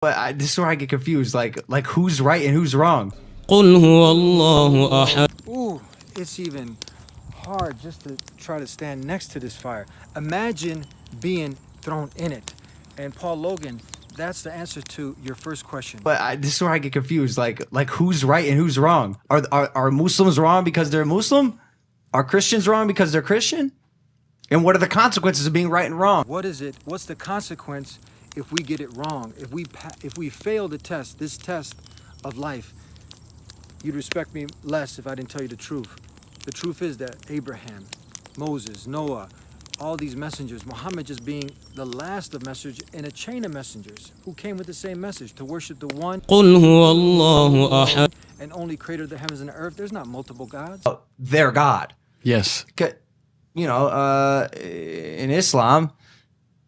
But I, this is where I get confused. Like, like who's right and who's wrong? Ooh, it's even hard just to try to stand next to this fire. Imagine being thrown in it. And Paul Logan, that's the answer to your first question. But I, this is where I get confused. Like, like who's right and who's wrong? Are are, are Muslims wrong because they're Muslim? Are Christians wrong because they're Christian? And what are the consequences of being right and wrong? What is it? What's the consequence if we get it wrong, if we, if we fail the test, this test of life, you'd respect me less if I didn't tell you the truth. The truth is that Abraham, Moses, Noah, all these messengers, Muhammad just being the last of messengers in a chain of messengers who came with the same message to worship the one and only creator of the heavens and the earth. There's not multiple gods. Oh, their God. Yes. You know, uh, in Islam,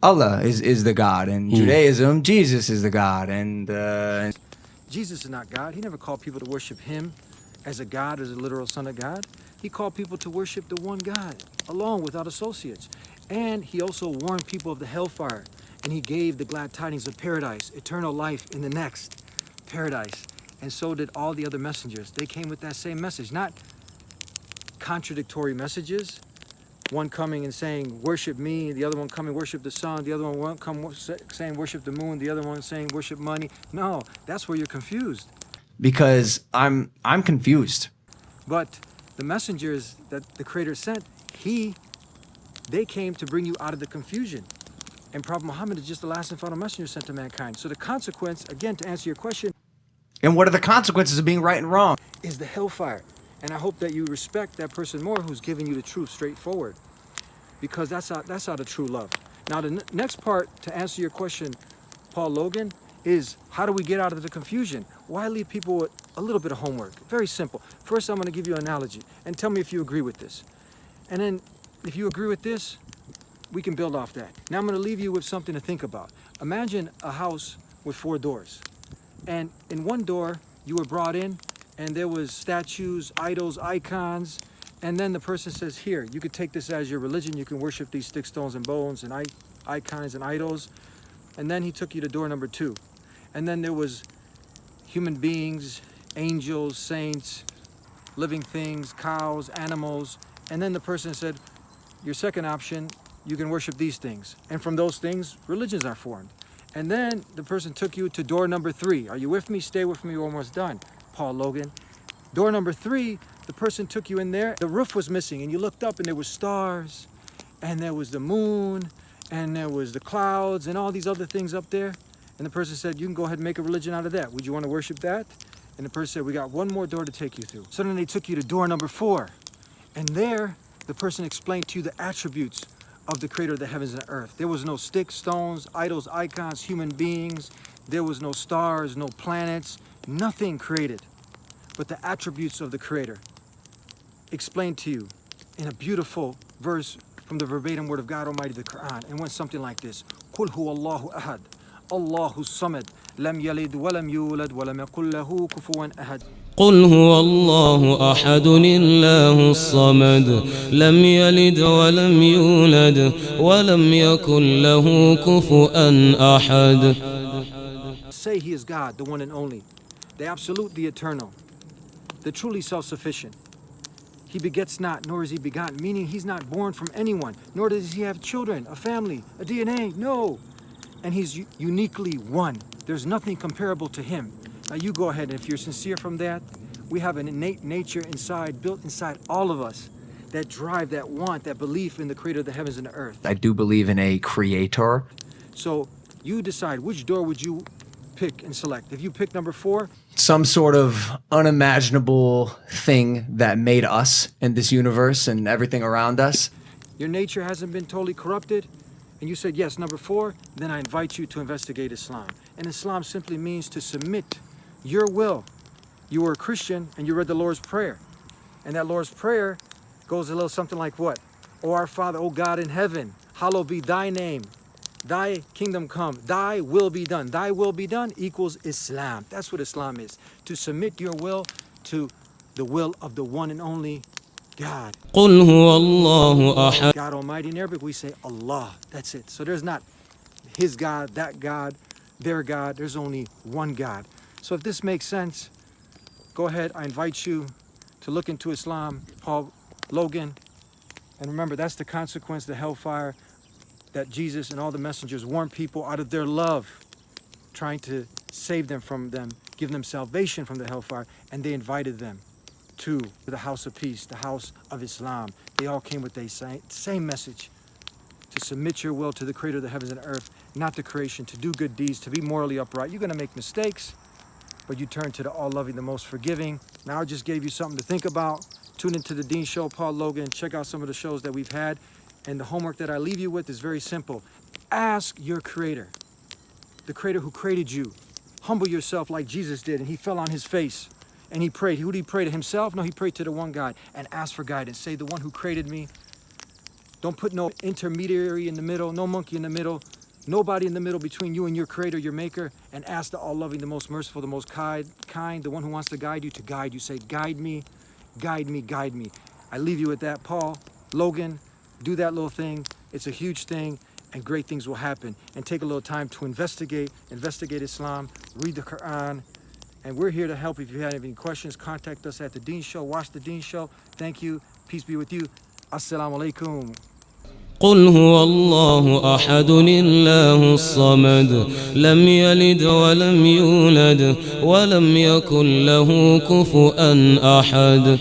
Allah is is the God, and Judaism, Jesus is the God, and uh, Jesus is not God. He never called people to worship him as a God, as a literal son of God. He called people to worship the one God alone without associates. And he also warned people of the hellfire. And he gave the glad tidings of paradise, eternal life in the next paradise. And so did all the other messengers. They came with that same message, not contradictory messages. One coming and saying, worship me, the other one coming, worship the sun, the other one won't come saying, worship the moon, the other one saying, worship money. No, that's where you're confused. because I'm I'm confused. But the messengers that the Creator sent, He, they came to bring you out of the confusion. And Prophet Muhammad is just the last and final messenger sent to mankind. So the consequence, again, to answer your question, And what are the consequences of being right and wrong? is the hellfire. And I hope that you respect that person more who's giving you the truth straightforward. Because that's how, that's how the true love. Now, the next part to answer your question, Paul Logan, is how do we get out of the confusion? Why leave people with a little bit of homework? Very simple. First, I'm going to give you an analogy and tell me if you agree with this. And then, if you agree with this, we can build off that. Now, I'm going to leave you with something to think about. Imagine a house with four doors. And in one door, you were brought in, and there was statues, idols, icons. And then the person says, "Here, you could take this as your religion. You can worship these sticks, stones, and bones, and icons and idols." And then he took you to door number two, and then there was human beings, angels, saints, living things, cows, animals. And then the person said, "Your second option, you can worship these things." And from those things, religions are formed. And then the person took you to door number three. Are you with me? Stay with me. We're almost done. Paul Logan. Door number three, the person took you in there. The roof was missing, and you looked up, and there was stars, and there was the moon, and there was the clouds, and all these other things up there. And the person said, "You can go ahead and make a religion out of that. Would you want to worship that?" And the person said, "We got one more door to take you through." So then they took you to door number four, and there the person explained to you the attributes of the creator of the heavens and earth. There was no sticks, stones, idols, icons, human beings. There was no stars, no planets, nothing created but the attributes of the creator explained to you in a beautiful verse from the verbatim word of God Almighty, the Quran. And went something like this. قُلْ هُوَ اللَّهُ أَحَدٌ اللَّهُ الصَّمَدُ لَمْ يَلِدْ وَلَمْ يُولَدْ وَلَمْ يَكُنْ لَهُ كُفُوًا أَحَدٌ قل هو الله أحد الله الصمد لم يلد ولم يولد ولم يكن له كفؤا أحد Say he is God, the one and only, the absolute, the eternal, the truly self-sufficient. He begets not, nor is he begotten, meaning he's not born from anyone, nor does he have children, a family, a DNA, no. And he's uniquely one. There's nothing comparable to him. Now you go ahead, and if you're sincere from that, we have an innate nature inside, built inside all of us, that drive, that want, that belief in the creator of the heavens and the earth. I do believe in a creator. So you decide which door would you pick and select. If you pick number four, Some sort of unimaginable thing that made us and this universe and everything around us. your nature hasn't been totally corrupted, and you said yes, number four, then I invite you to investigate Islam. And Islam simply means to submit your will. You were a Christian and you read the Lord's Prayer. And that Lord's Prayer goes a little something like what? O our Father, O God in heaven, hallowed be thy name thy kingdom come, thy will be done. Thy will be done equals Islam. That's what Islam is. To submit your will to the will of the one and only God. God Almighty in Arabic, we say Allah. That's it. So there's not his God, that God, their God. There's only one God. So if this makes sense, go ahead. I invite you to look into Islam, Paul Logan. And remember, that's the consequence, the hellfire that Jesus and all the messengers warned people out of their love, trying to save them from them, give them salvation from the hellfire, and they invited them to the house of peace, the house of Islam. They all came with the same, message to submit your will to the creator of the heavens and earth, not the creation, to do good deeds, to be morally upright. You're going to make mistakes, but you turn to the all loving, the most forgiving. Now, I just gave you something to think about. Tune into the Dean Show, Paul Logan. Check out some of the shows that we've had. And the homework that I leave you with is very simple. Ask your creator, the creator who created you. Humble yourself like Jesus did, and he fell on his face and he prayed. Who did he pray to himself? No, he prayed to the one God and asked for guidance. Say, the one who created me. Don't put no intermediary in the middle, no monkey in the middle, nobody in the middle between you and your creator, your maker, and ask the all loving, the most merciful, the most kind, the one who wants to guide you to guide you. Say, guide me, guide me, guide me. I leave you with that, Paul, Logan, do that little thing. It's a huge thing and great things will happen. And take a little time to investigate, investigate Islam, read the Quran. And we're here to help. If you have any questions, contact us at the Dean Show. Watch the Dean Show. Thank you. Peace be with you. Assalamu alaikum. قل هو الله أحد الله الصمد لم يلد ولم يولد ولم يكن له كفؤا أحد